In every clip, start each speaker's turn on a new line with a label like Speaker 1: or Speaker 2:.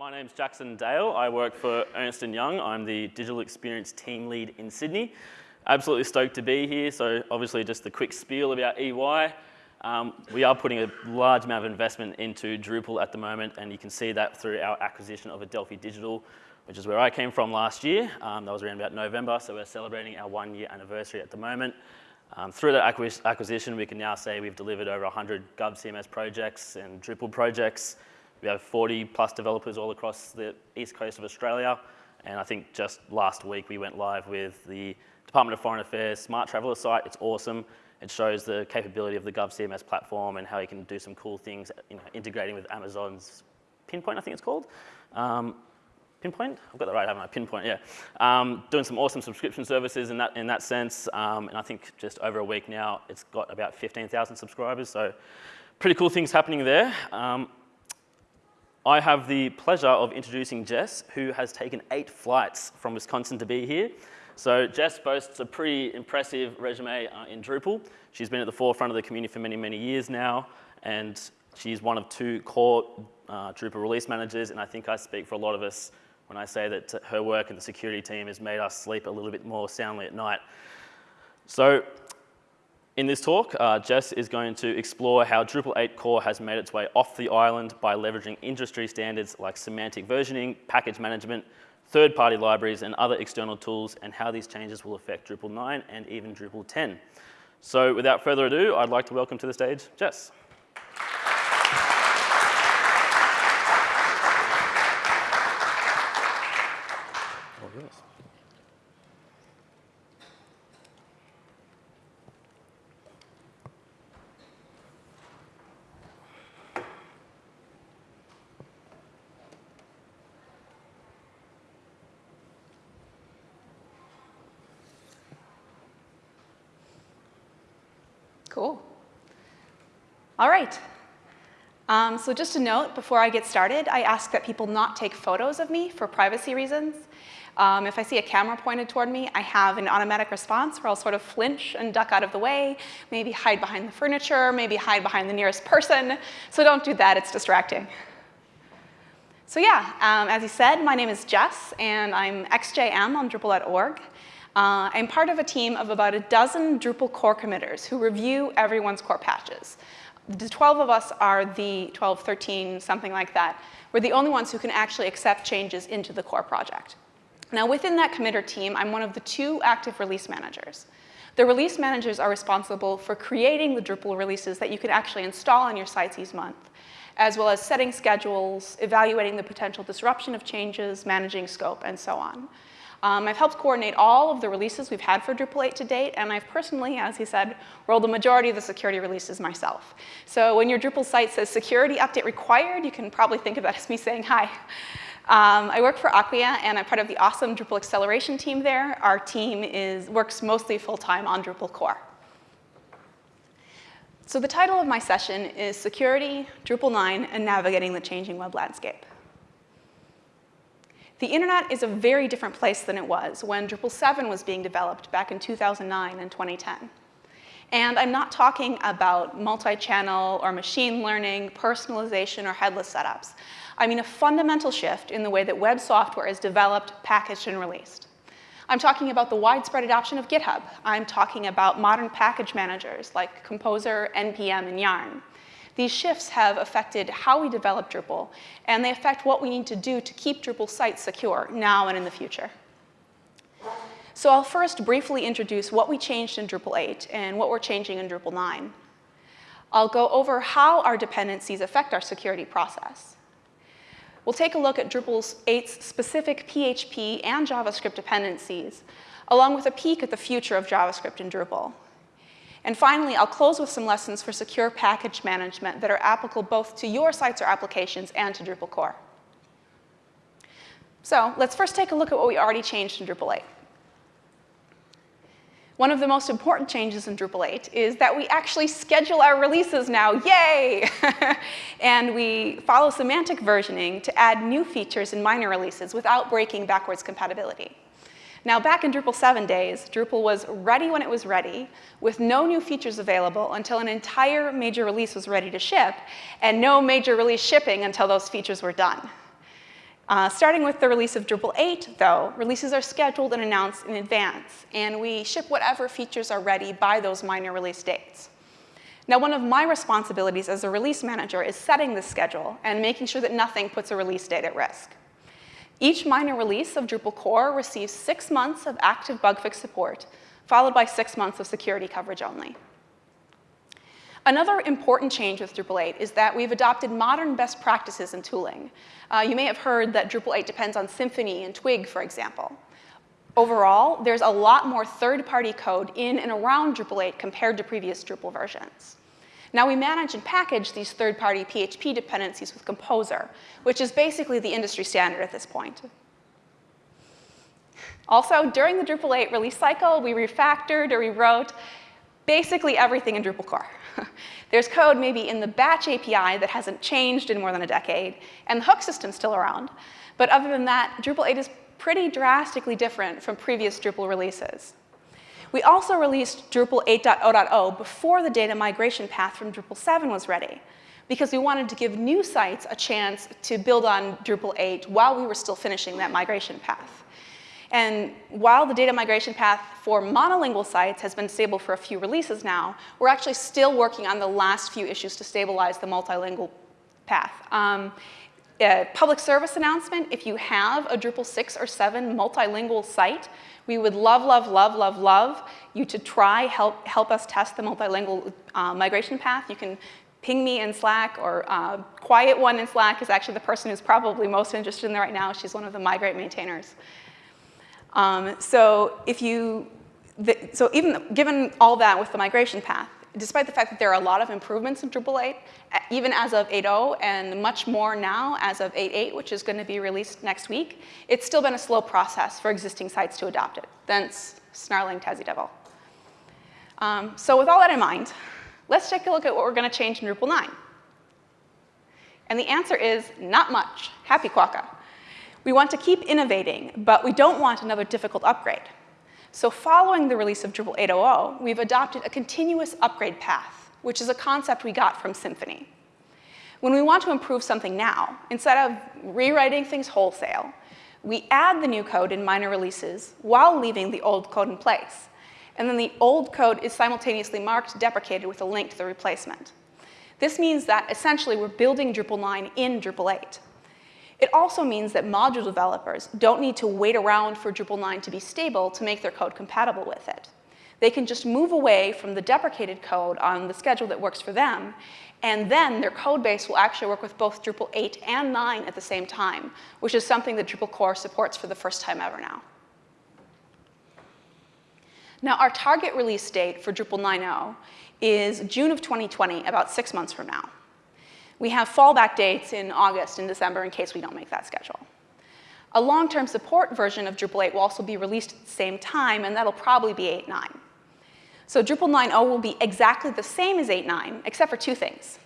Speaker 1: my name's Jackson Dale. I work for Ernst & Young. I'm the digital experience team lead in Sydney. Absolutely stoked to be here. So obviously just the quick spiel about EY. Um, we are putting a large amount of investment into Drupal at the moment, and you can see that through our acquisition of Adelphi Digital, which is where I came from last year. Um, that was around about November, so we're celebrating our one year anniversary at the moment. Um, through that acquisition, we can now say we've delivered over 100 GovCMS projects and Drupal projects. We have 40 plus developers all across the east coast of Australia. And I think just last week we went live with the Department of Foreign Affairs Smart Traveller site. It's awesome. It shows the capability of the GovCMS platform and how you can do some cool things, you know, integrating with Amazon's Pinpoint, I think it's called. Um, Pinpoint? I've got that right, haven't I? Pinpoint, yeah. Um, doing some awesome subscription services in that, in that sense. Um, and I think just over a week now, it's got about 15,000 subscribers. So pretty cool things happening there. Um, I have the pleasure of introducing Jess, who has taken eight flights from Wisconsin to be here. So Jess boasts a pretty impressive resume uh, in Drupal. She's been at the forefront of the community for many, many years now, and she's one of two core uh, Drupal release managers, and I think I speak for a lot of us when I say that her work in the security team has made us sleep a little bit more soundly at night. So in this talk, uh, Jess is going to explore how Drupal 8 core has made its way off the island by leveraging industry standards like semantic versioning, package management, third-party libraries, and other external tools, and how these changes will affect Drupal 9 and even Drupal 10. So without further ado, I'd like to welcome to the stage Jess.
Speaker 2: Cool. All right. Um, so just a note, before I get started, I ask that people not take photos of me for privacy reasons. Um, if I see a camera pointed toward me, I have an automatic response where I'll sort of flinch and duck out of the way, maybe hide behind the furniture, maybe hide behind the nearest person. So don't do that, it's distracting. So yeah, um, as you said, my name is Jess, and I'm XJM on Drupal.org. Uh, I'm part of a team of about a dozen Drupal core committers who review everyone's core patches. The 12 of us are the 12, 13, something like that. We're the only ones who can actually accept changes into the core project. Now within that committer team, I'm one of the two active release managers. The release managers are responsible for creating the Drupal releases that you can actually install on your sites each month, as well as setting schedules, evaluating the potential disruption of changes, managing scope, and so on. Um, I've helped coordinate all of the releases we've had for Drupal 8 to date, and I've personally, as he said, rolled the majority of the security releases myself. So when your Drupal site says security update required, you can probably think of that as me saying hi. Um, I work for Acquia, and I'm part of the awesome Drupal acceleration team there. Our team is, works mostly full-time on Drupal core. So the title of my session is Security, Drupal 9, and Navigating the Changing Web Landscape. The internet is a very different place than it was when Drupal 7 was being developed back in 2009 and 2010. And I'm not talking about multi-channel or machine learning, personalization, or headless setups. I mean a fundamental shift in the way that web software is developed, packaged, and released. I'm talking about the widespread adoption of GitHub. I'm talking about modern package managers like Composer, NPM, and Yarn. These shifts have affected how we develop Drupal, and they affect what we need to do to keep Drupal sites secure now and in the future. So I'll first briefly introduce what we changed in Drupal 8 and what we're changing in Drupal 9. I'll go over how our dependencies affect our security process. We'll take a look at Drupal 8's specific PHP and JavaScript dependencies, along with a peek at the future of JavaScript in Drupal. And finally, I'll close with some lessons for secure package management that are applicable both to your sites or applications and to Drupal core. So let's first take a look at what we already changed in Drupal 8. One of the most important changes in Drupal 8 is that we actually schedule our releases now, yay! and we follow semantic versioning to add new features in minor releases without breaking backwards compatibility. Now back in Drupal 7 days, Drupal was ready when it was ready, with no new features available until an entire major release was ready to ship, and no major release shipping until those features were done. Uh, starting with the release of Drupal 8, though, releases are scheduled and announced in advance, and we ship whatever features are ready by those minor release dates. Now, one of my responsibilities as a release manager is setting the schedule and making sure that nothing puts a release date at risk. Each minor release of Drupal core receives six months of active bug fix support, followed by six months of security coverage only. Another important change with Drupal 8 is that we've adopted modern best practices in tooling. Uh, you may have heard that Drupal 8 depends on Symfony and Twig, for example. Overall, there's a lot more third-party code in and around Drupal 8 compared to previous Drupal versions. Now we manage and package these third-party PHP dependencies with Composer, which is basically the industry standard at this point. Also, during the Drupal 8 release cycle, we refactored or rewrote basically everything in Drupal core. There's code maybe in the batch API that hasn't changed in more than a decade, and the hook system's still around. But other than that, Drupal 8 is pretty drastically different from previous Drupal releases. We also released Drupal 8.0.0 before the data migration path from Drupal 7 was ready, because we wanted to give new sites a chance to build on Drupal 8 while we were still finishing that migration path. And while the data migration path for monolingual sites has been stable for a few releases now, we're actually still working on the last few issues to stabilize the multilingual path. Um, public service announcement, if you have a Drupal 6 or 7 multilingual site, we would love, love, love, love, love you to try help, help us test the multilingual uh, migration path. You can ping me in Slack or uh, Quiet One in Slack is actually the person who's probably most interested in that right now. She's one of the migrate maintainers. Um, so if you, the, so even given all that with the migration path, despite the fact that there are a lot of improvements in Drupal 8, even as of 8.0 and much more now as of 8.8, which is going to be released next week, it's still been a slow process for existing sites to adopt it. Thence snarling Tassie Devil. Um, so with all that in mind, let's take a look at what we're going to change in Drupal 9. And the answer is not much. Happy Quokka. We want to keep innovating, but we don't want another difficult upgrade. So following the release of Drupal 8.0, we've adopted a continuous upgrade path, which is a concept we got from Symfony. When we want to improve something now, instead of rewriting things wholesale, we add the new code in minor releases while leaving the old code in place. And then the old code is simultaneously marked deprecated with a link to the replacement. This means that essentially we're building Drupal 9 in Drupal 8. It also means that module developers don't need to wait around for Drupal 9 to be stable to make their code compatible with it. They can just move away from the deprecated code on the schedule that works for them, and then their code base will actually work with both Drupal 8 and 9 at the same time, which is something that Drupal core supports for the first time ever now. Now, our target release date for Drupal 9.0 is June of 2020, about six months from now. We have fallback dates in August and December in case we don't make that schedule. A long-term support version of Drupal 8 will also be released at the same time, and that'll probably be 8.9. So Drupal 9.0 will be exactly the same as 8.9, except for two things.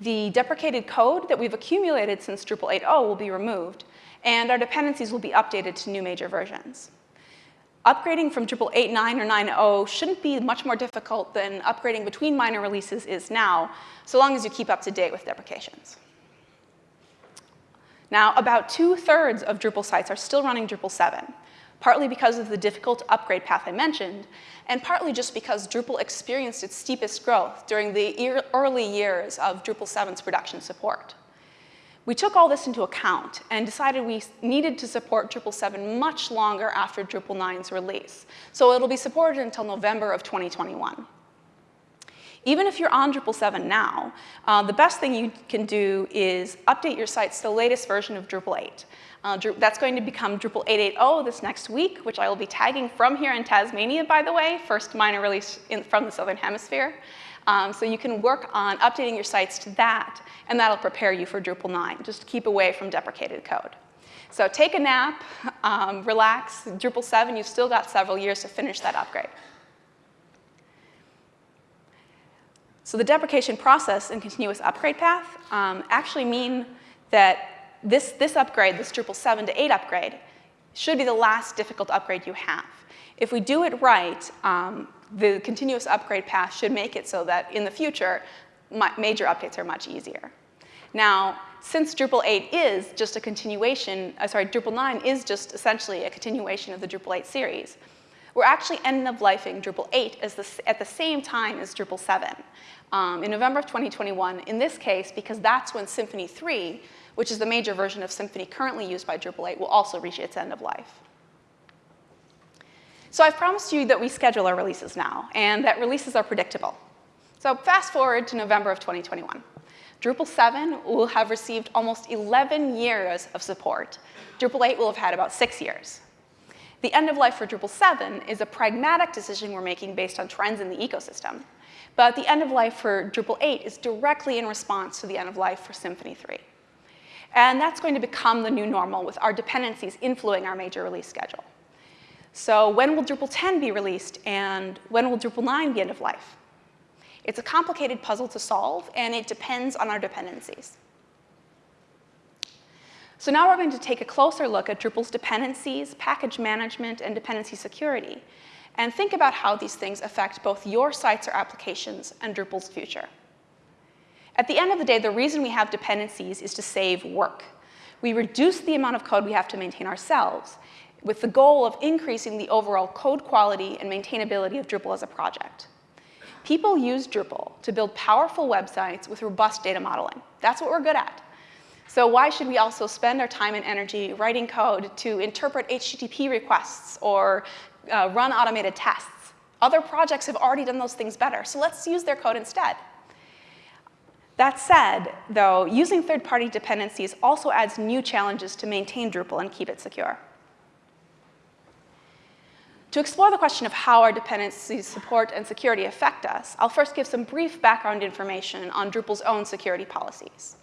Speaker 2: The deprecated code that we've accumulated since Drupal 8.0 will be removed, and our dependencies will be updated to new major versions upgrading from Drupal 8.9 or 9.0 shouldn't be much more difficult than upgrading between minor releases is now, so long as you keep up to date with deprecations. Now, about two-thirds of Drupal sites are still running Drupal 7, partly because of the difficult upgrade path I mentioned, and partly just because Drupal experienced its steepest growth during the early years of Drupal 7's production support. We took all this into account and decided we needed to support Drupal 7 much longer after Drupal 9's release. So it'll be supported until November of 2021. Even if you're on Drupal 7 now, uh, the best thing you can do is update your sites to the latest version of Drupal 8. Uh, that's going to become Drupal 8.8.0 this next week, which I will be tagging from here in Tasmania, by the way, first minor release in, from the Southern Hemisphere. Um, so you can work on updating your sites to that, and that'll prepare you for Drupal 9. Just keep away from deprecated code. So take a nap, um, relax. Drupal 7, you've still got several years to finish that upgrade. So the deprecation process and continuous upgrade path um, actually mean that this, this upgrade, this Drupal 7 to 8 upgrade, should be the last difficult upgrade you have. If we do it right, um, the continuous upgrade path should make it so that in the future, major updates are much easier. Now, since Drupal 8 is just a continuation, uh, sorry, Drupal 9 is just essentially a continuation of the Drupal 8 series, we're actually end of lifing Drupal 8 the, at the same time as Drupal 7 um, in November of 2021, in this case, because that's when Symfony 3, which is the major version of Symfony currently used by Drupal 8, will also reach its end of life. So I've promised you that we schedule our releases now, and that releases are predictable. So fast forward to November of 2021. Drupal 7 will have received almost 11 years of support. Drupal 8 will have had about six years. The end of life for Drupal 7 is a pragmatic decision we're making based on trends in the ecosystem. But the end of life for Drupal 8 is directly in response to the end of life for Symfony 3. And that's going to become the new normal with our dependencies influencing our major release schedule. So when will Drupal 10 be released and when will Drupal 9 be end of life? It's a complicated puzzle to solve and it depends on our dependencies. So now we're going to take a closer look at Drupal's dependencies, package management, and dependency security, and think about how these things affect both your sites or applications and Drupal's future. At the end of the day, the reason we have dependencies is to save work. We reduce the amount of code we have to maintain ourselves with the goal of increasing the overall code quality and maintainability of Drupal as a project. People use Drupal to build powerful websites with robust data modeling. That's what we're good at. So why should we also spend our time and energy writing code to interpret HTTP requests or uh, run automated tests? Other projects have already done those things better, so let's use their code instead. That said, though, using third-party dependencies also adds new challenges to maintain Drupal and keep it secure. To explore the question of how our dependencies support and security affect us, I'll first give some brief background information on Drupal's own security policies.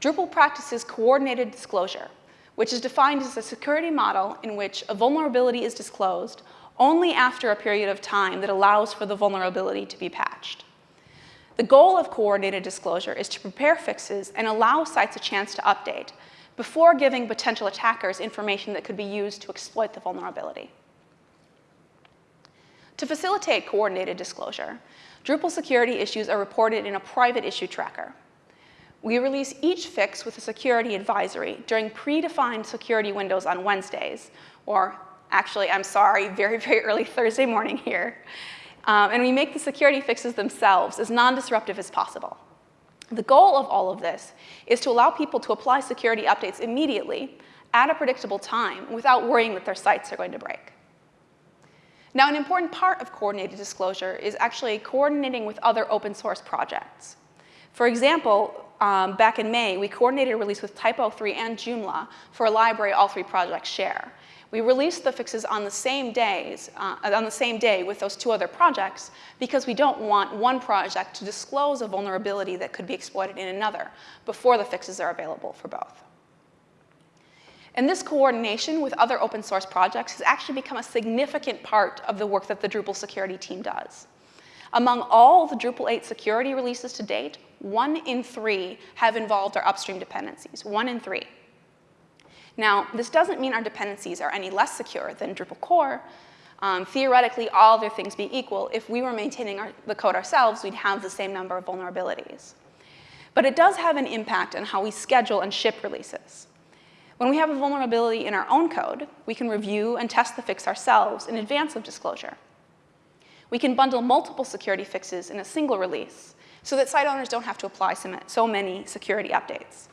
Speaker 2: Drupal practices coordinated disclosure, which is defined as a security model in which a vulnerability is disclosed only after a period of time that allows for the vulnerability to be patched. The goal of coordinated disclosure is to prepare fixes and allow sites a chance to update before giving potential attackers information that could be used to exploit the vulnerability. To facilitate coordinated disclosure, Drupal security issues are reported in a private issue tracker. We release each fix with a security advisory during predefined security windows on Wednesdays, or actually, I'm sorry, very, very early Thursday morning here. Um, and we make the security fixes themselves as non-disruptive as possible. The goal of all of this is to allow people to apply security updates immediately at a predictable time without worrying that their sites are going to break. Now, an important part of coordinated disclosure is actually coordinating with other open source projects. For example, um, back in May, we coordinated a release with Typo3 and Joomla for a library all three projects share. We released the fixes on the same days, uh, on the same day with those two other projects because we don't want one project to disclose a vulnerability that could be exploited in another before the fixes are available for both. And this coordination with other open source projects has actually become a significant part of the work that the Drupal security team does. Among all the Drupal 8 security releases to date, one in three have involved our upstream dependencies, one in three. Now, this doesn't mean our dependencies are any less secure than Drupal core. Um, theoretically, all other things being equal, if we were maintaining our, the code ourselves, we'd have the same number of vulnerabilities. But it does have an impact on how we schedule and ship releases. When we have a vulnerability in our own code, we can review and test the fix ourselves in advance of disclosure. We can bundle multiple security fixes in a single release so that site owners don't have to apply so many security updates.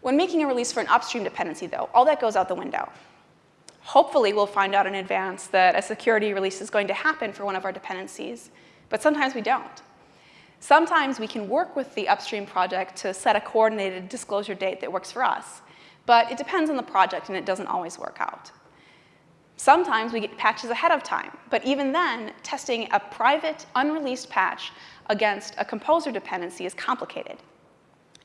Speaker 2: When making a release for an upstream dependency, though, all that goes out the window. Hopefully, we'll find out in advance that a security release is going to happen for one of our dependencies, but sometimes we don't. Sometimes we can work with the upstream project to set a coordinated disclosure date that works for us, but it depends on the project and it doesn't always work out. Sometimes we get patches ahead of time, but even then, testing a private, unreleased patch against a composer dependency is complicated.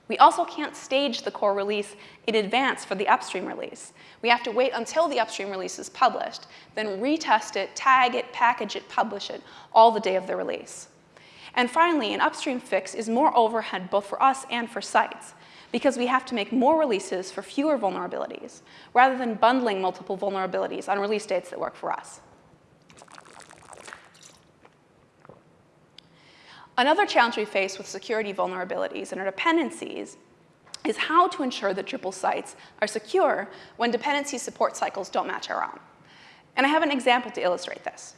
Speaker 2: We also can't stage the core release in advance for the upstream release. We have to wait until the upstream release is published, then retest it, tag it, package it, publish it, all the day of the release. And finally, an upstream fix is more overhead both for us and for sites because we have to make more releases for fewer vulnerabilities, rather than bundling multiple vulnerabilities on release dates that work for us. Another challenge we face with security vulnerabilities and our dependencies is how to ensure that Drupal sites are secure when dependency support cycles don't match our own. And I have an example to illustrate this.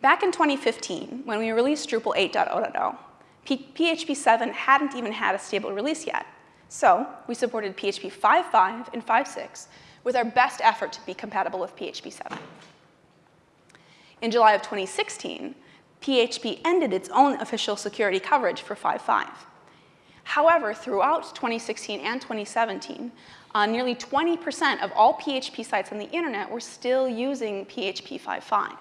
Speaker 2: Back in 2015, when we released Drupal 8.0.0, PHP 7 hadn't even had a stable release yet. So we supported PHP 5.5 and 5.6 with our best effort to be compatible with PHP 7. In July of 2016, PHP ended its own official security coverage for 5.5. However, throughout 2016 and 2017, uh, nearly 20% of all PHP sites on the internet were still using PHP 5.5.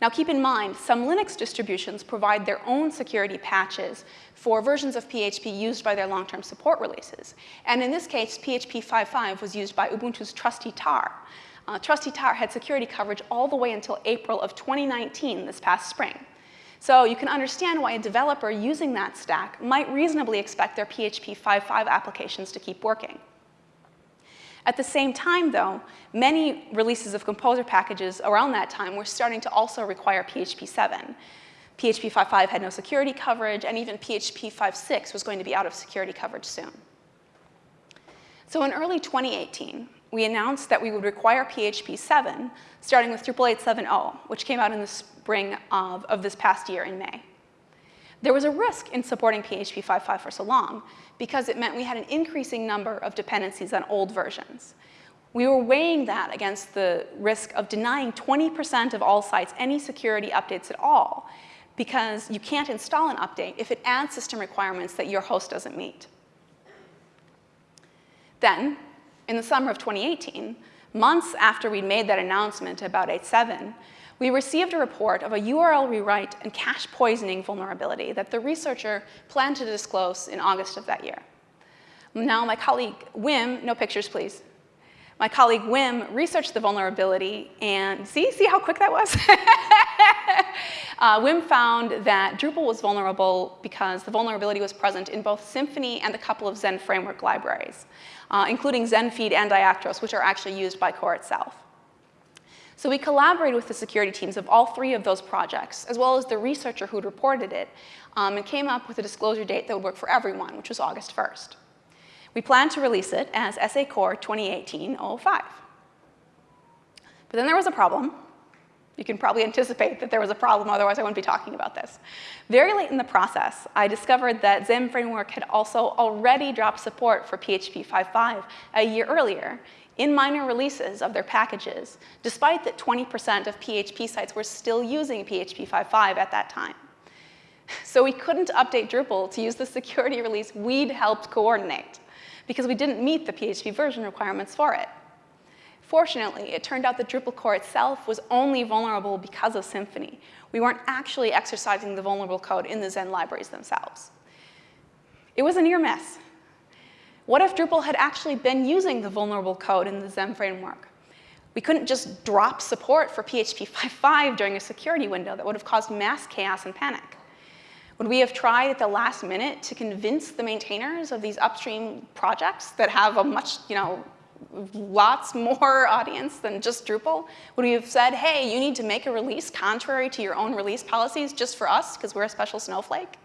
Speaker 2: Now keep in mind, some Linux distributions provide their own security patches for versions of PHP used by their long-term support releases. And in this case, PHP 5.5 was used by Ubuntu's Trusty Tahr. Uh, Trusty Tahr had security coverage all the way until April of 2019, this past spring. So you can understand why a developer using that stack might reasonably expect their PHP 5.5 applications to keep working. At the same time, though, many releases of Composer packages around that time were starting to also require PHP 7. PHP 5.5 had no security coverage, and even PHP 5.6 was going to be out of security coverage soon. So in early 2018, we announced that we would require PHP 7, starting with Drupal 8.7.0, which came out in the spring of, of this past year in May. There was a risk in supporting PHP 5.5 for so long because it meant we had an increasing number of dependencies on old versions. We were weighing that against the risk of denying 20% of all sites any security updates at all because you can't install an update if it adds system requirements that your host doesn't meet. Then, in the summer of 2018, months after we'd made that announcement about 8.7, we received a report of a URL rewrite and cache poisoning vulnerability that the researcher planned to disclose in August of that year. Now, my colleague Wim, no pictures, please. My colleague Wim researched the vulnerability and see, see how quick that was? uh, Wim found that Drupal was vulnerable because the vulnerability was present in both Symfony and a couple of Zend framework libraries, uh, including ZendFeed and Diactoros, which are actually used by core itself. So we collaborated with the security teams of all three of those projects, as well as the researcher who'd reported it, um, and came up with a disclosure date that would work for everyone, which was August 1st. We plan to release it as SA Core 2018-05. But then there was a problem. You can probably anticipate that there was a problem, otherwise I wouldn't be talking about this. Very late in the process, I discovered that Zend Framework had also already dropped support for PHP 5.5 a year earlier, in minor releases of their packages, despite that 20% of PHP sites were still using PHP 5.5 at that time. So we couldn't update Drupal to use the security release we'd helped coordinate because we didn't meet the PHP version requirements for it. Fortunately, it turned out that Drupal core itself was only vulnerable because of Symfony. We weren't actually exercising the vulnerable code in the Zend libraries themselves. It was a near miss, what if Drupal had actually been using the vulnerable code in the Zend framework? We couldn't just drop support for PHP 5.5 during a security window that would have caused mass chaos and panic. Would we have tried at the last minute to convince the maintainers of these upstream projects that have a much, you know, lots more audience than just Drupal? Would we have said, hey, you need to make a release contrary to your own release policies just for us because we're a special snowflake?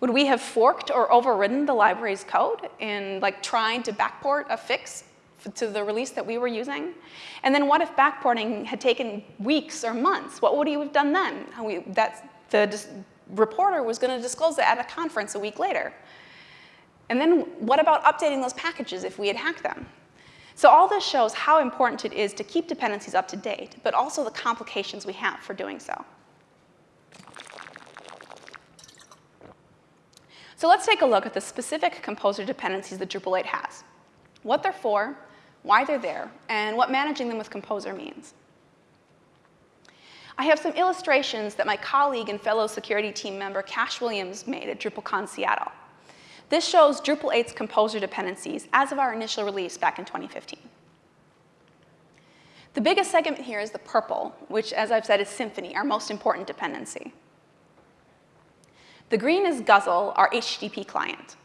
Speaker 2: Would we have forked or overridden the library's code in like trying to backport a fix to the release that we were using? And then what if backporting had taken weeks or months? What would he have done then? We, that's, the reporter was going to disclose it at a conference a week later. And then what about updating those packages if we had hacked them? So all this shows how important it is to keep dependencies up to date, but also the complications we have for doing so. So let's take a look at the specific composer dependencies that Drupal 8 has, what they're for, why they're there, and what managing them with Composer means. I have some illustrations that my colleague and fellow security team member Cash Williams made at DrupalCon Seattle. This shows Drupal 8's Composer dependencies as of our initial release back in 2015. The biggest segment here is the purple, which, as I've said, is Symfony, our most important dependency. The green is Guzzle, our HTTP client.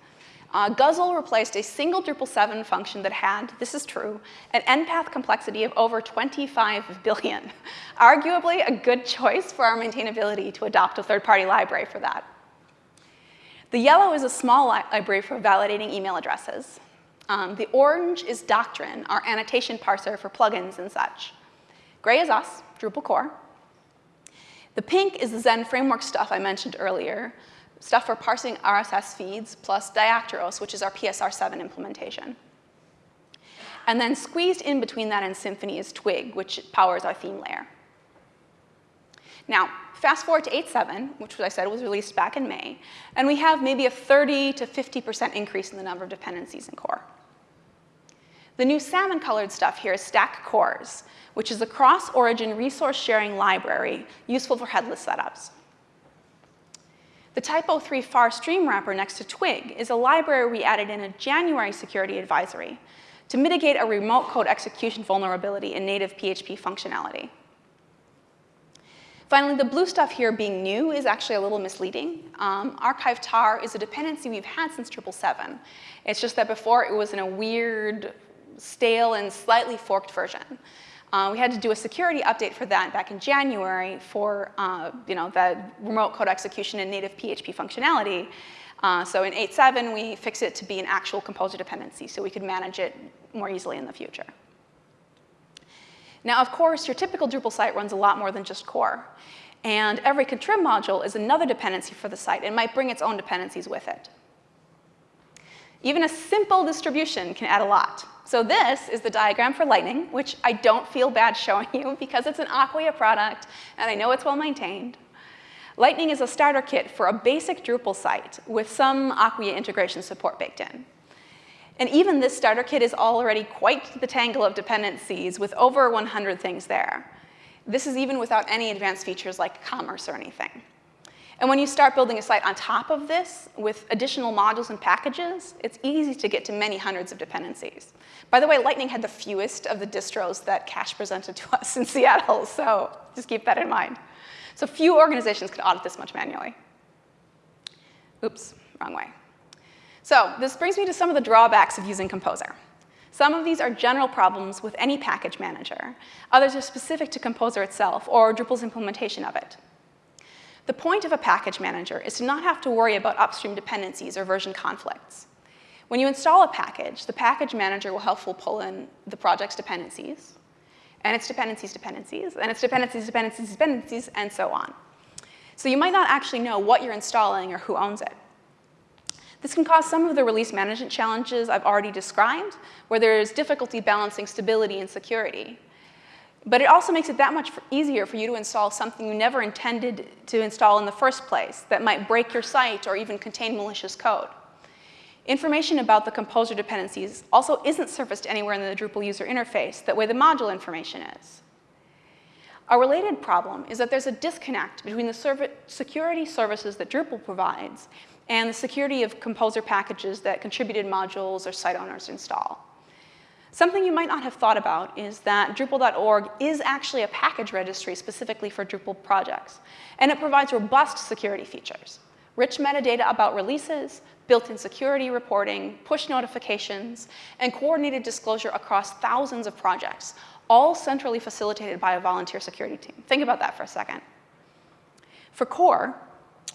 Speaker 2: Uh, Guzzle replaced a single Drupal 7 function that had, this is true, an NPath complexity of over 25 billion. Arguably a good choice for our maintainability to adopt a third-party library for that. The yellow is a small li library for validating email addresses. Um, the orange is Doctrine, our annotation parser for plugins and such. Gray is us, Drupal core. The pink is the Zend framework stuff I mentioned earlier, stuff for parsing RSS feeds, plus Diactoros, which is our PSR7 implementation. And then squeezed in between that and Symfony is Twig, which powers our theme layer. Now, fast forward to 8.7, which I said was released back in May, and we have maybe a 30 to 50% increase in the number of dependencies in core. The new salmon-colored stuff here is Stack CORS, which is a cross-origin resource sharing library useful for headless setups. The Typo3 PHAR stream wrapper next to Twig is a library we added in a January security advisory to mitigate a remote code execution vulnerability in native PHP functionality. Finally, the blue stuff here being new is actually a little misleading. Um, archive tar is a dependency we've had since 777. It's just that before it was in a weird, stale, and slightly forked version. Uh, we had to do a security update for that back in January for uh, you know, the remote code execution and native PHP functionality. Uh, so in 8.7, we fixed it to be an actual composer dependency so we could manage it more easily in the future. Now, of course, your typical Drupal site runs a lot more than just core. And every contrib module is another dependency for the site and might bring its own dependencies with it. Even a simple distribution can add a lot. So this is the diagram for Lightning, which I don't feel bad showing you because it's an Acquia product and I know it's well maintained. Lightning is a starter kit for a basic Drupal site with some Acquia integration support baked in. And even this starter kit is already quite the tangle of dependencies with over 100 things there. This is even without any advanced features like commerce or anything. And when you start building a site on top of this with additional modules and packages, it's easy to get to many hundreds of dependencies. By the way, Lightning had the fewest of the distros that Cash presented to us in Seattle, so just keep that in mind. So few organizations could audit this much manually. Oops, wrong way. So this brings me to some of the drawbacks of using Composer. Some of these are general problems with any package manager. Others are specific to Composer itself or Drupal's implementation of it. The point of a package manager is to not have to worry about upstream dependencies or version conflicts. When you install a package, the package manager will helpfully pull in the project's dependencies, and its dependencies, dependencies, and its dependencies, dependencies, dependencies, and so on. So you might not actually know what you're installing or who owns it. This can cause some of the release management challenges I've already described, where there's difficulty balancing stability and security. But it also makes it that much easier for you to install something you never intended to install in the first place that might break your site or even contain malicious code. Information about the composer dependencies also isn't surfaced anywhere in the Drupal user interface that way the module information is. A related problem is that there's a disconnect between the security services that Drupal provides and the security of composer packages that contributed modules or site owners install. Something you might not have thought about is that Drupal.org is actually a package registry specifically for Drupal projects, and it provides robust security features. Rich metadata about releases, built-in security reporting, push notifications, and coordinated disclosure across thousands of projects, all centrally facilitated by a volunteer security team. Think about that for a second. For core,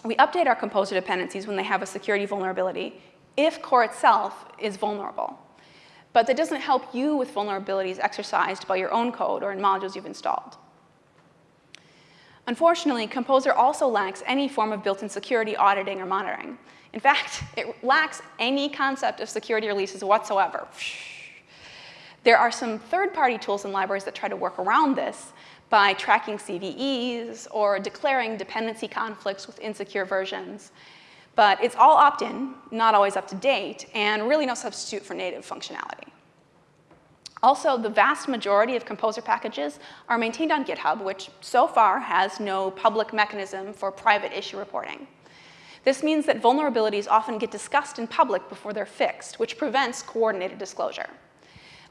Speaker 2: we update our composer dependencies when they have a security vulnerability if core itself is vulnerable. But that doesn't help you with vulnerabilities exercised by your own code or in modules you've installed. Unfortunately, Composer also lacks any form of built-in security auditing or monitoring. In fact, it lacks any concept of security releases whatsoever. There are some third-party tools and libraries that try to work around this by tracking CVEs or declaring dependency conflicts with insecure versions. But it's all opt-in, not always up to date, and really no substitute for native functionality. Also, the vast majority of Composer packages are maintained on GitHub, which so far has no public mechanism for private issue reporting. This means that vulnerabilities often get discussed in public before they're fixed, which prevents coordinated disclosure.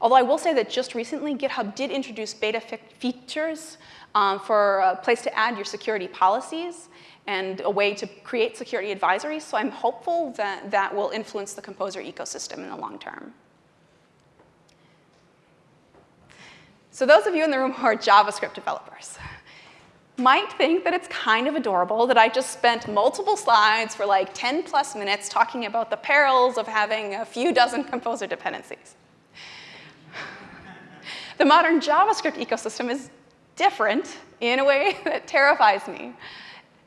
Speaker 2: Although I will say that just recently, GitHub did introduce beta features um, for a place to add your security policies, and a way to create security advisories. So I'm hopeful that that will influence the Composer ecosystem in the long term. So those of you in the room who are JavaScript developers might think that it's kind of adorable that I just spent multiple slides for like 10 plus minutes talking about the perils of having a few dozen composer dependencies. the modern JavaScript ecosystem is different in a way that terrifies me.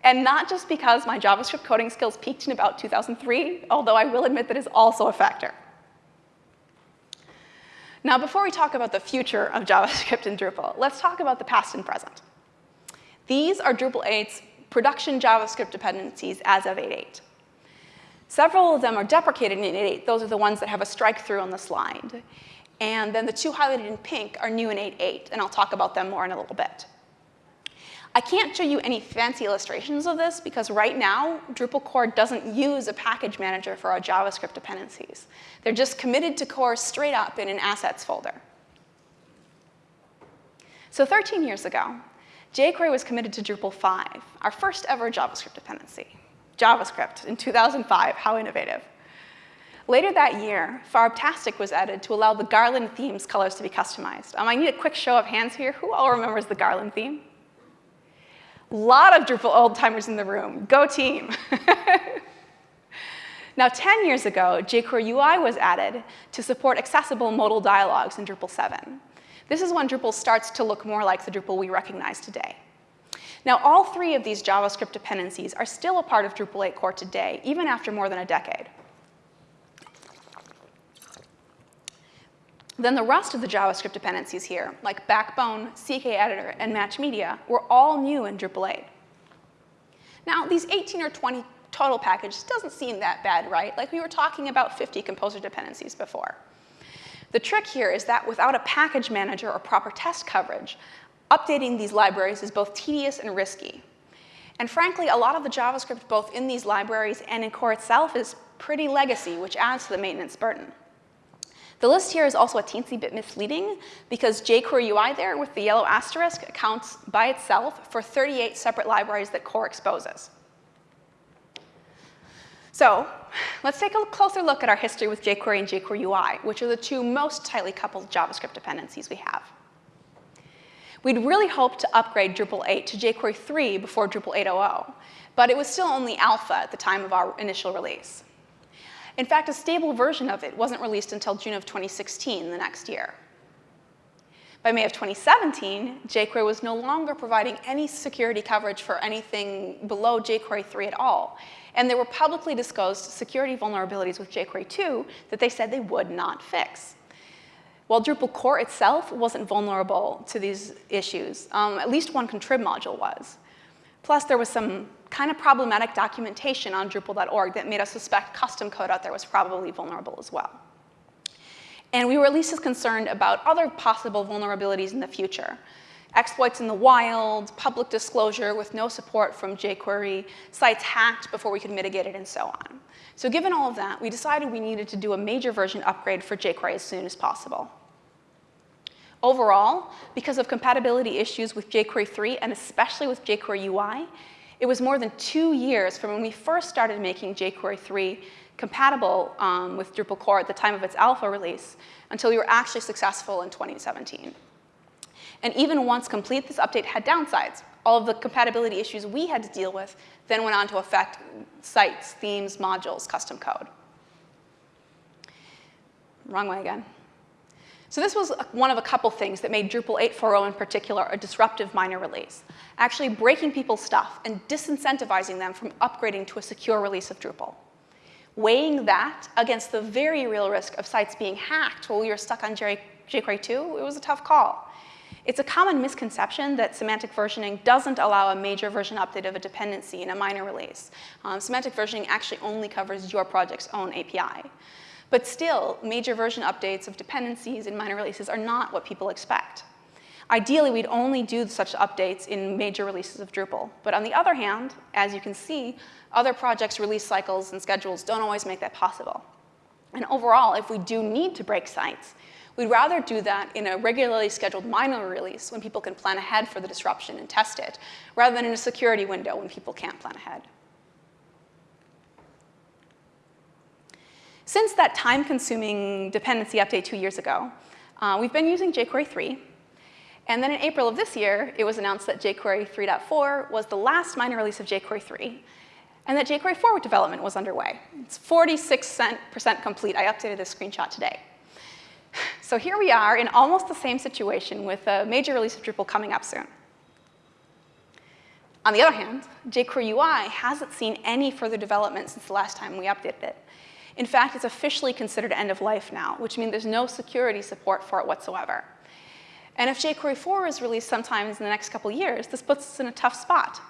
Speaker 2: And not just because my JavaScript coding skills peaked in about 2003, although I will admit that is also a factor. Now, before we talk about the future of JavaScript in Drupal, let's talk about the past and present. These are Drupal 8's production JavaScript dependencies as of 8.8. Several of them are deprecated in 8.8. Those are the ones that have a strike through on the slide. And then the two highlighted in pink are new in 8.8, and I'll talk about them more in a little bit. I can't show you any fancy illustrations of this because right now, Drupal core doesn't use a package manager for our JavaScript dependencies. They're just committed to core straight up in an assets folder. So 13 years ago, jQuery was committed to Drupal 5, our first ever JavaScript dependency. JavaScript in 2005, how innovative. Later that year, Farbtastic was added to allow the Garland theme's colors to be customized. Um, I need a quick show of hands here. Who all remembers the Garland theme? Lot of Drupal old-timers in the room. Go team. now, 10 years ago, jQuery UI was added to support accessible modal dialogues in Drupal 7. This is when Drupal starts to look more like the Drupal we recognize today. Now, all three of these JavaScript dependencies are still a part of Drupal 8 core today, even after more than a decade. Then the rest of the JavaScript dependencies here, like Backbone, CKEditor, and Match Media, were all new in Drupal 8. Now, these 18 or 20 total packages doesn't seem that bad, right? Like we were talking about 50 composer dependencies before. The trick here is that without a package manager or proper test coverage, updating these libraries is both tedious and risky. And frankly, a lot of the JavaScript both in these libraries and in core itself is pretty legacy, which adds to the maintenance burden. The list here is also a teensy bit misleading because jQuery UI there with the yellow asterisk accounts by itself for 38 separate libraries that core exposes. So let's take a closer look at our history with jQuery and jQuery UI, which are the two most tightly coupled JavaScript dependencies we have. We'd really hoped to upgrade Drupal 8 to jQuery 3 before Drupal 8.0, but it was still only alpha at the time of our initial release. In fact, a stable version of it wasn't released until June of 2016, the next year. By May of 2017, jQuery was no longer providing any security coverage for anything below jQuery 3 at all. And there were publicly disclosed security vulnerabilities with jQuery 2 that they said they would not fix. While Drupal core itself wasn't vulnerable to these issues, um, at least one contrib module was. Plus, there was some kind of problematic documentation on Drupal.org that made us suspect custom code out there was probably vulnerable as well. And we were at least as concerned about other possible vulnerabilities in the future. Exploits in the wild, public disclosure with no support from jQuery, sites hacked before we could mitigate it, and so on. So given all of that, we decided we needed to do a major version upgrade for jQuery as soon as possible. Overall, because of compatibility issues with jQuery 3 and especially with jQuery UI, it was more than two years from when we first started making jQuery 3 compatible um, with Drupal core at the time of its alpha release until we were actually successful in 2017. And even once complete, this update had downsides. All of the compatibility issues we had to deal with then went on to affect sites, themes, modules, custom code. Wrong way again. So this was one of a couple things that made Drupal 8.4.0 in particular a disruptive minor release, actually breaking people's stuff and disincentivizing them from upgrading to a secure release of Drupal. Weighing that against the very real risk of sites being hacked while we were stuck on jQuery 2, it was a tough call. It's a common misconception that semantic versioning doesn't allow a major version update of a dependency in a minor release. Um, semantic versioning actually only covers your project's own API. But still, major version updates of dependencies in minor releases are not what people expect. Ideally, we'd only do such updates in major releases of Drupal. But on the other hand, as you can see, other projects' release cycles and schedules don't always make that possible. And overall, if we do need to break sites, We'd rather do that in a regularly scheduled minor release when people can plan ahead for the disruption and test it, rather than in a security window when people can't plan ahead. Since that time-consuming dependency update two years ago, uh, we've been using jQuery 3. And then in April of this year, it was announced that jQuery 3.4 was the last minor release of jQuery 3, and that jQuery 4 development was underway. It's 46% complete. I updated this screenshot today. So here we are in almost the same situation with a major release of Drupal coming up soon. On the other hand, jQuery UI hasn't seen any further development since the last time we updated it. In fact, it's officially considered end of life now, which means there's no security support for it whatsoever. And if jQuery 4 is released sometime in the next couple years, this puts us in a tough spot.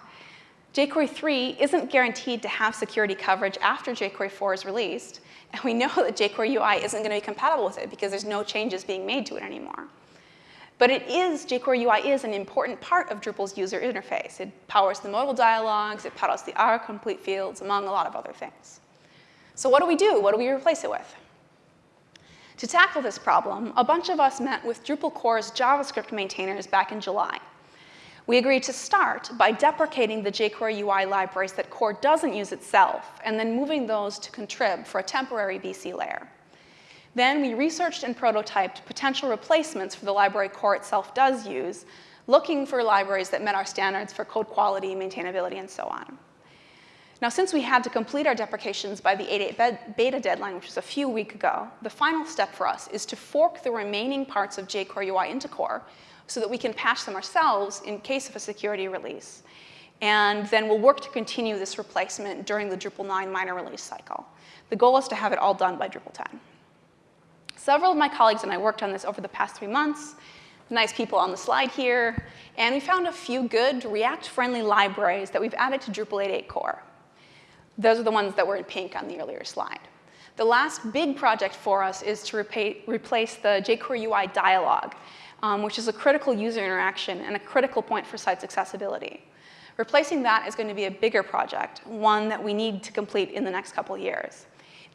Speaker 2: jQuery 3 isn't guaranteed to have security coverage after jQuery 4 is released, and we know that jQuery UI isn't going to be compatible with it because there's no changes being made to it anymore. But it is, jQuery UI is an important part of Drupal's user interface. It powers the modal dialogues, it powers the autocomplete fields, among a lot of other things. So what do we do? What do we replace it with? To tackle this problem, a bunch of us met with Drupal core's JavaScript maintainers back in July. We agreed to start by deprecating the jQuery UI libraries that core doesn't use itself, and then moving those to contrib for a temporary BC layer. Then we researched and prototyped potential replacements for the library core itself does use, looking for libraries that met our standards for code quality, maintainability, and so on. Now, since we had to complete our deprecations by the 8.8 beta deadline, which was a few weeks ago, the final step for us is to fork the remaining parts of jQuery UI into core so that we can patch them ourselves in case of a security release. And then we'll work to continue this replacement during the Drupal 9 minor release cycle. The goal is to have it all done by Drupal 10. Several of my colleagues and I worked on this over the past three months, the nice people on the slide here, and we found a few good React-friendly libraries that we've added to Drupal 8.8 core. Those are the ones that were in pink on the earlier slide. The last big project for us is to replace the jQuery UI dialog, um, which is a critical user interaction and a critical point for site's accessibility. Replacing that is going to be a bigger project, one that we need to complete in the next couple years.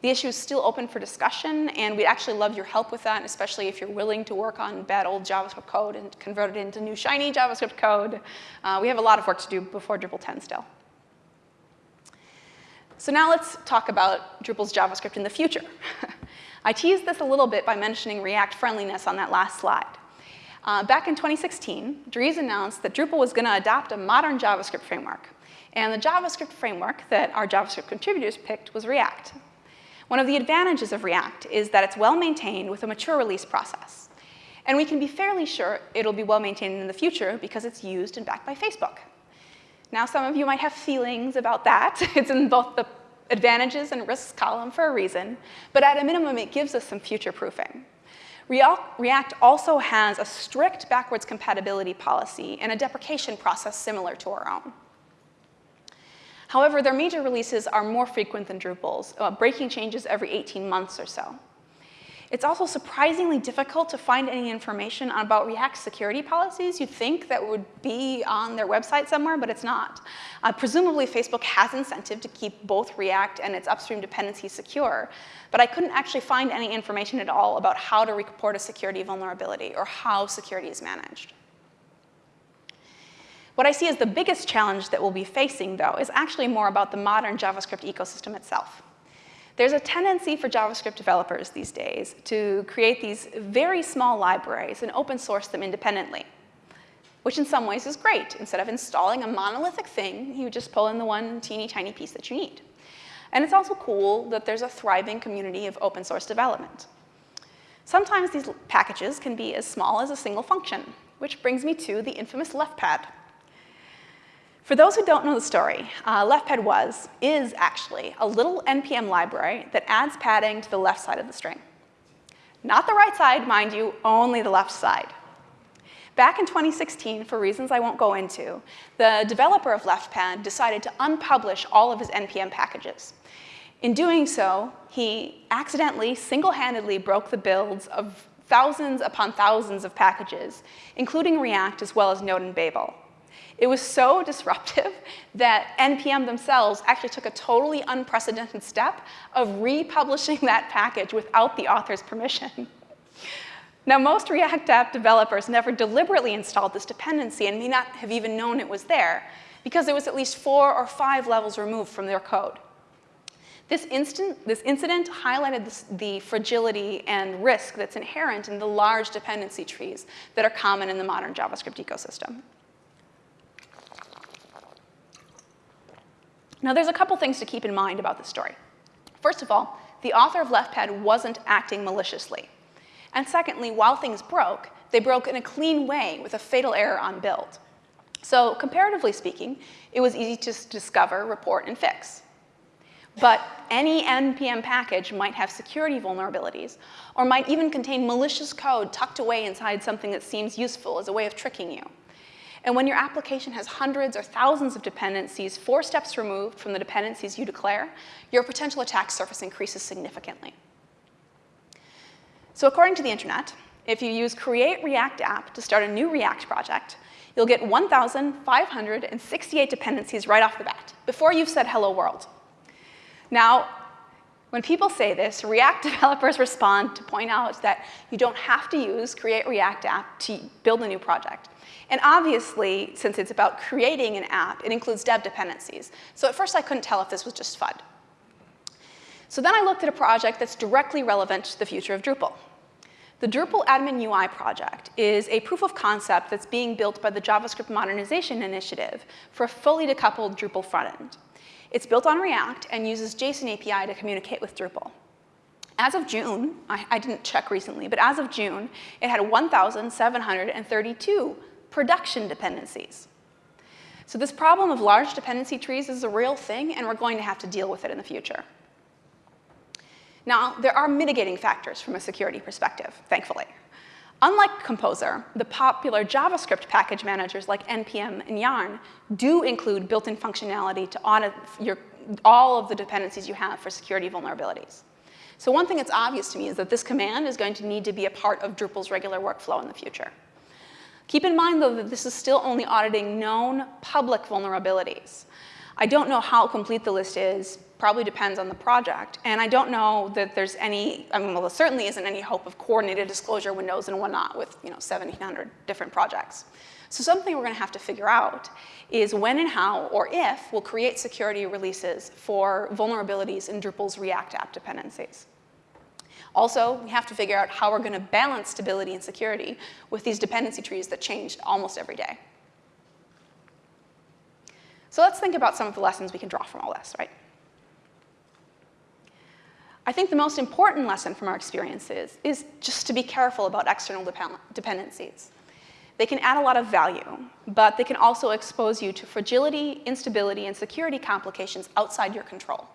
Speaker 2: The issue is still open for discussion, and we'd actually love your help with that, especially if you're willing to work on bad old JavaScript code and convert it into new shiny JavaScript code. Uh, we have a lot of work to do before Drupal 10 still. So now let's talk about Drupal's JavaScript in the future. I teased this a little bit by mentioning React friendliness on that last slide. Uh, back in 2016, Dries announced that Drupal was going to adopt a modern JavaScript framework. And the JavaScript framework that our JavaScript contributors picked was React. One of the advantages of React is that it's well maintained with a mature release process. And we can be fairly sure it'll be well maintained in the future because it's used and backed by Facebook. Now, some of you might have feelings about that. It's in both the advantages and risks column for a reason, but at a minimum, it gives us some future proofing. React also has a strict backwards compatibility policy and a deprecation process similar to our own. However, their major releases are more frequent than Drupal's, uh, breaking changes every 18 months or so. It's also surprisingly difficult to find any information about React security policies. You'd think that would be on their website somewhere, but it's not. Uh, presumably, Facebook has incentive to keep both React and its upstream dependencies secure, but I couldn't actually find any information at all about how to report a security vulnerability or how security is managed. What I see as the biggest challenge that we'll be facing, though, is actually more about the modern JavaScript ecosystem itself. There's a tendency for JavaScript developers these days to create these very small libraries and open source them independently, which in some ways is great. Instead of installing a monolithic thing, you just pull in the one teeny tiny piece that you need. And it's also cool that there's a thriving community of open source development. Sometimes these packages can be as small as a single function, which brings me to the infamous leftpad. For those who don't know the story, uh, leftpad was, is actually, a little NPM library that adds padding to the left side of the string. Not the right side, mind you, only the left side. Back in 2016, for reasons I won't go into, the developer of leftpad decided to unpublish all of his NPM packages. In doing so, he accidentally, single-handedly broke the builds of thousands upon thousands of packages, including React as well as Node and Babel. It was so disruptive that NPM themselves actually took a totally unprecedented step of republishing that package without the author's permission. Now, most React app developers never deliberately installed this dependency and may not have even known it was there because it was at least four or five levels removed from their code. This, instant, this incident highlighted this, the fragility and risk that's inherent in the large dependency trees that are common in the modern JavaScript ecosystem. Now, there's a couple things to keep in mind about this story. First of all, the author of LeftPad wasn't acting maliciously. And secondly, while things broke, they broke in a clean way with a fatal error on build. So comparatively speaking, it was easy to discover, report, and fix. But any NPM package might have security vulnerabilities, or might even contain malicious code tucked away inside something that seems useful as a way of tricking you. And when your application has hundreds or thousands of dependencies four steps removed from the dependencies you declare, your potential attack surface increases significantly. So according to the internet, if you use create React app to start a new React project, you'll get 1,568 dependencies right off the bat, before you've said hello world. Now, when people say this, React developers respond to point out that you don't have to use create React app to build a new project. And obviously, since it's about creating an app, it includes dev dependencies. So at first, I couldn't tell if this was just FUD. So then I looked at a project that's directly relevant to the future of Drupal. The Drupal Admin UI project is a proof of concept that's being built by the JavaScript Modernization Initiative for a fully decoupled Drupal frontend. It's built on React and uses JSON API to communicate with Drupal. As of June, I, I didn't check recently, but as of June, it had 1,732 production dependencies. So this problem of large dependency trees is a real thing, and we're going to have to deal with it in the future. Now, there are mitigating factors from a security perspective, thankfully. Unlike Composer, the popular JavaScript package managers like NPM and Yarn do include built-in functionality to audit your, all of the dependencies you have for security vulnerabilities. So one thing that's obvious to me is that this command is going to need to be a part of Drupal's regular workflow in the future. Keep in mind, though, that this is still only auditing known public vulnerabilities. I don't know how complete the list is, probably depends on the project. And I don't know that there's any, I mean, well, there certainly isn't any hope of coordinated disclosure windows and whatnot with, you know, 1,700 different projects. So something we're gonna have to figure out is when and how, or if, we'll create security releases for vulnerabilities in Drupal's React app dependencies. Also, we have to figure out how we're gonna balance stability and security with these dependency trees that change almost every day. So let's think about some of the lessons we can draw from all this, right? I think the most important lesson from our experiences is just to be careful about external dependencies. They can add a lot of value, but they can also expose you to fragility, instability, and security complications outside your control.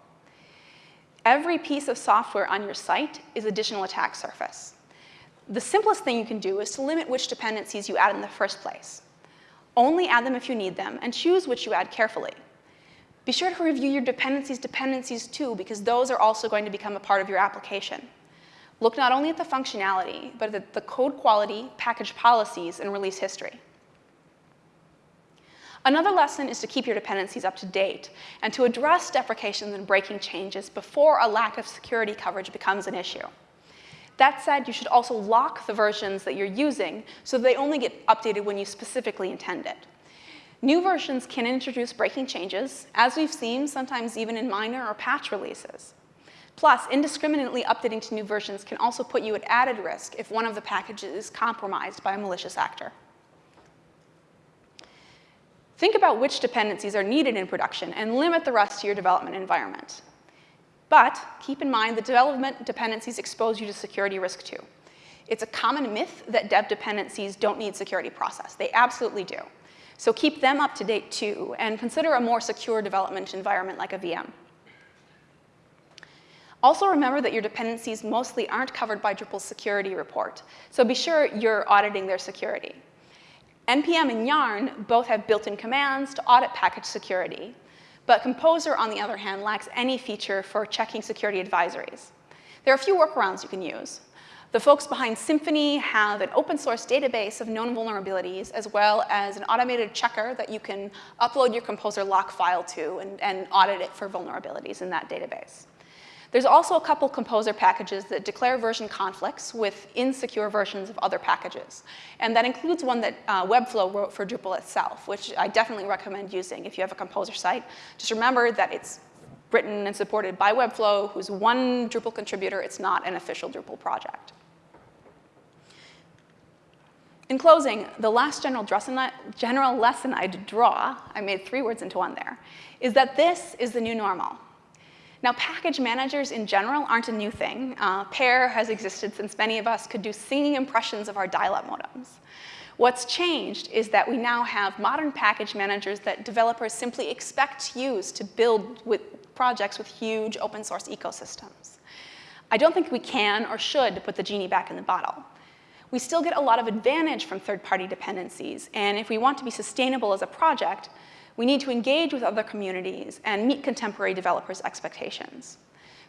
Speaker 2: Every piece of software on your site is additional attack surface. The simplest thing you can do is to limit which dependencies you add in the first place. Only add them if you need them, and choose which you add carefully. Be sure to review your dependencies dependencies too, because those are also going to become a part of your application. Look not only at the functionality, but at the code quality, package policies, and release history. Another lesson is to keep your dependencies up to date and to address deprecations and breaking changes before a lack of security coverage becomes an issue. That said, you should also lock the versions that you're using so they only get updated when you specifically intend it. New versions can introduce breaking changes, as we've seen sometimes even in minor or patch releases. Plus, indiscriminately updating to new versions can also put you at added risk if one of the packages is compromised by a malicious actor. Think about which dependencies are needed in production and limit the rest to your development environment. But keep in mind that development dependencies expose you to security risk too. It's a common myth that dev dependencies don't need security process. They absolutely do. So keep them up to date too, and consider a more secure development environment like a VM. Also remember that your dependencies mostly aren't covered by Drupal's security report, so be sure you're auditing their security. NPM and Yarn both have built-in commands to audit package security, but Composer, on the other hand, lacks any feature for checking security advisories. There are a few workarounds you can use. The folks behind Symfony have an open source database of known vulnerabilities, as well as an automated checker that you can upload your Composer lock file to and, and audit it for vulnerabilities in that database. There's also a couple composer packages that declare version conflicts with insecure versions of other packages. And that includes one that uh, webflo wrote for Drupal itself, which I definitely recommend using if you have a composer site. Just remember that it's written and supported by webflo, who's one Drupal contributor. It's not an official Drupal project. In closing, the last general, general lesson I'd draw, I made three words into one there, is that this is the new normal. Now, package managers in general aren't a new thing. Uh, PEAR has existed since many of us could do singing impressions of our dial-up modems. What's changed is that we now have modern package managers that developers simply expect to use to build with projects with huge open source ecosystems. I don't think we can or should put the genie back in the bottle we still get a lot of advantage from third-party dependencies. And if we want to be sustainable as a project, we need to engage with other communities and meet contemporary developers' expectations.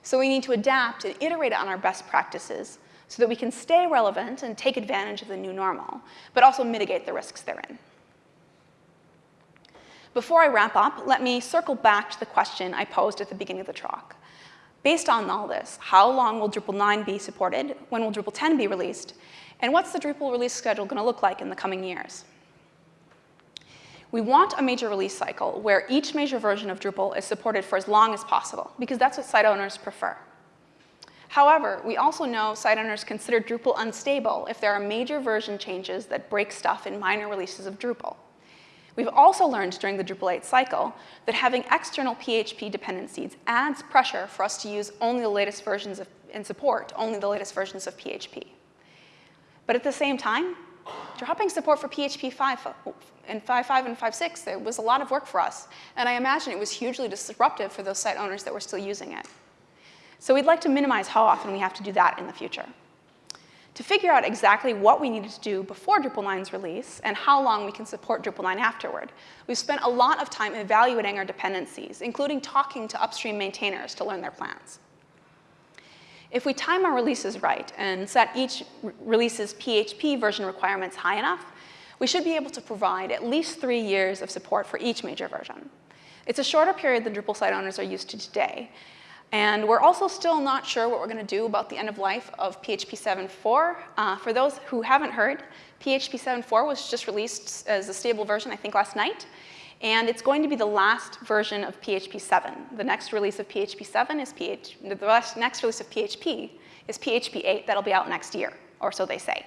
Speaker 2: So we need to adapt and iterate on our best practices so that we can stay relevant and take advantage of the new normal, but also mitigate the risks therein. Before I wrap up, let me circle back to the question I posed at the beginning of the talk. Based on all this, how long will Drupal 9 be supported? When will Drupal 10 be released? And what's the Drupal release schedule going to look like in the coming years? We want a major release cycle where each major version of Drupal is supported for as long as possible, because that's what site owners prefer. However, we also know site owners consider Drupal unstable if there are major version changes that break stuff in minor releases of Drupal. We've also learned during the Drupal 8 cycle that having external PHP dependencies adds pressure for us to use only the latest versions of, and support only the latest versions of PHP. But at the same time, dropping support for PHP 5 and 5.5 and 5.6, it was a lot of work for us. And I imagine it was hugely disruptive for those site owners that were still using it. So we'd like to minimize how often we have to do that in the future. To figure out exactly what we needed to do before Drupal 9's release and how long we can support Drupal 9 afterward, we've spent a lot of time evaluating our dependencies, including talking to upstream maintainers to learn their plans. If we time our releases right and set each release's PHP version requirements high enough, we should be able to provide at least three years of support for each major version. It's a shorter period than Drupal site owners are used to today. And we're also still not sure what we're going to do about the end of life of PHP 7.4. Uh, for those who haven't heard, PHP 7.4 was just released as a stable version, I think, last night. And it's going to be the last version of PHP 7. The next release of PHP 7 is the next release of PHP is PHP 8 that'll be out next year, or so they say.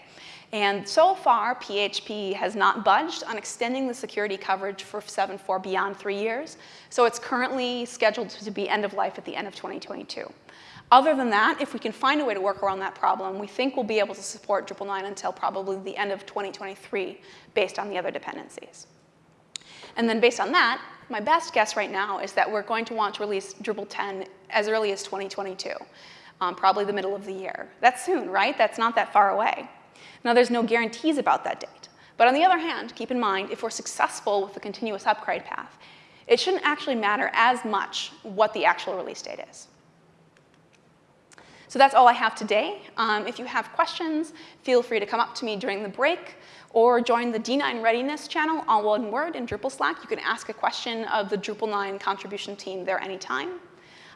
Speaker 2: And so far, PHP has not budged on extending the security coverage for 7.4 beyond three years. So it's currently scheduled to be end of life at the end of 2022. Other than that, if we can find a way to work around that problem, we think we'll be able to support Drupal 9 until probably the end of 2023 based on the other dependencies. And then based on that, my best guess right now is that we're going to want to release Drupal 10 as early as 2022, um, probably the middle of the year. That's soon, right? That's not that far away. Now, there's no guarantees about that date. But on the other hand, keep in mind, if we're successful with the continuous upgrade path, it shouldn't actually matter as much what the actual release date is. So that's all I have today. Um, if you have questions, feel free to come up to me during the break or join the D9 Readiness channel, on one word, in Drupal Slack. You can ask a question of the Drupal 9 contribution team there anytime.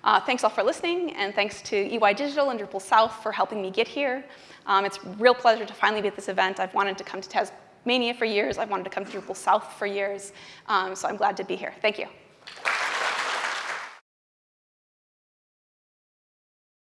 Speaker 2: Uh, thanks all for listening, and thanks to EY Digital and Drupal South for helping me get here. Um, it's a real pleasure to finally be at this event. I've wanted to come to Tasmania for years. I've wanted to come to Drupal South for years, um, so I'm glad to be here. Thank you.